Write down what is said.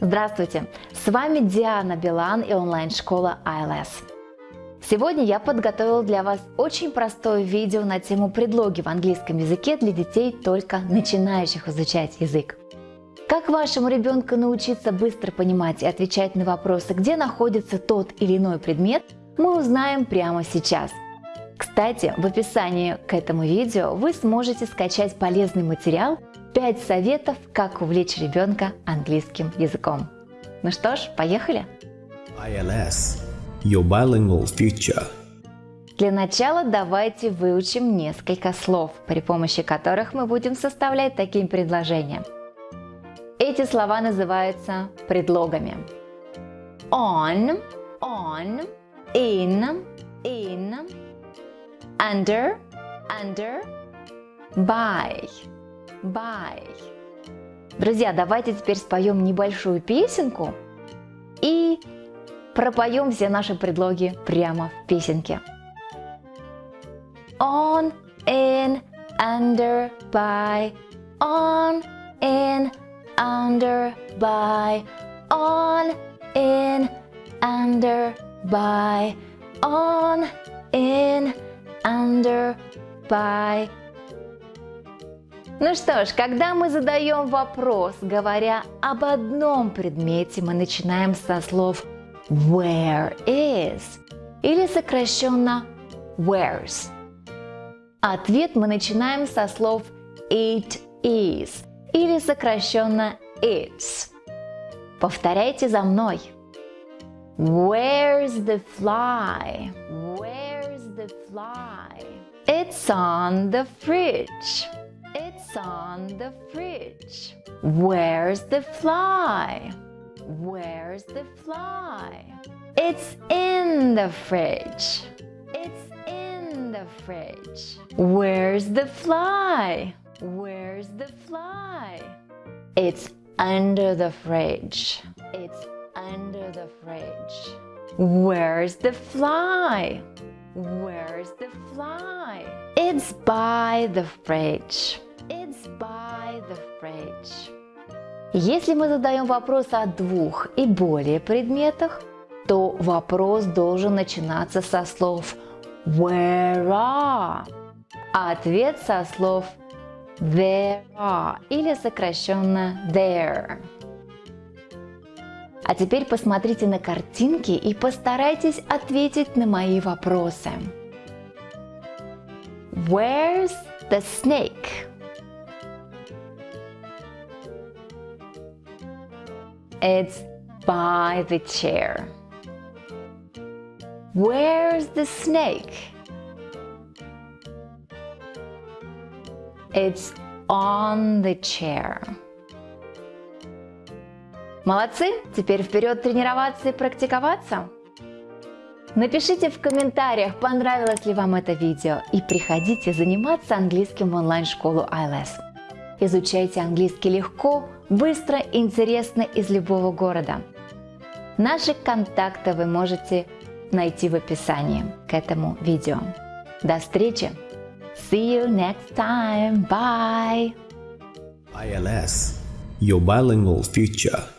Здравствуйте! С вами Диана Билан и онлайн-школа ILS. Сегодня я подготовила для вас очень простое видео на тему предлоги в английском языке для детей, только начинающих изучать язык. Как вашему ребенку научиться быстро понимать и отвечать на вопросы, где находится тот или иной предмет, мы узнаем прямо сейчас. Кстати, в описании к этому видео вы сможете скачать полезный материал 5 советов, как увлечь ребенка английским языком. Ну что ж, поехали! ILS – Your Bilingual Future Для начала давайте выучим несколько слов, при помощи которых мы будем составлять такие предложения. Эти слова называются предлогами. On, on, in, in, under, under, by by. Друзья, давайте теперь споем небольшую песенку и пропоем все наши предлоги прямо в песенке. On, in, under, by, on, in, under, by, on, in, under, by, on, in, under, by, ну что ж, когда мы задаем вопрос, говоря об одном предмете, мы начинаем со слов where is или сокращенно where's. Ответ мы начинаем со слов it is или сокращенно it's. Повторяйте за мной. Where's the fly? Where's the fly? It's on the fridge. It's on the fridge. Where's the fly? Where's the fly? It's in the fridge. It's in the fridge. Where's the fly? Where's the fly? It's under the fridge. It's under the fridge. Where's the fly? Where's the fly? It's by the fridge. It's by the fridge. Если мы задаем вопрос о двух и более предметах, то вопрос должен начинаться со слов where are, а ответ со слов there are или сокращенно there. А теперь посмотрите на картинки и постарайтесь ответить на мои вопросы. Where's the snake? It's by the chair. Where's the snake? It's on the chair. Молодцы! Теперь вперед тренироваться и практиковаться! Напишите в комментариях, понравилось ли вам это видео и приходите заниматься английским в онлайн-школу ILS. Изучайте английский легко, быстро, интересно из любого города. Наши контакты вы можете найти в описании к этому видео. До встречи! See you next time. Bye! ILS – Your Bilingual Future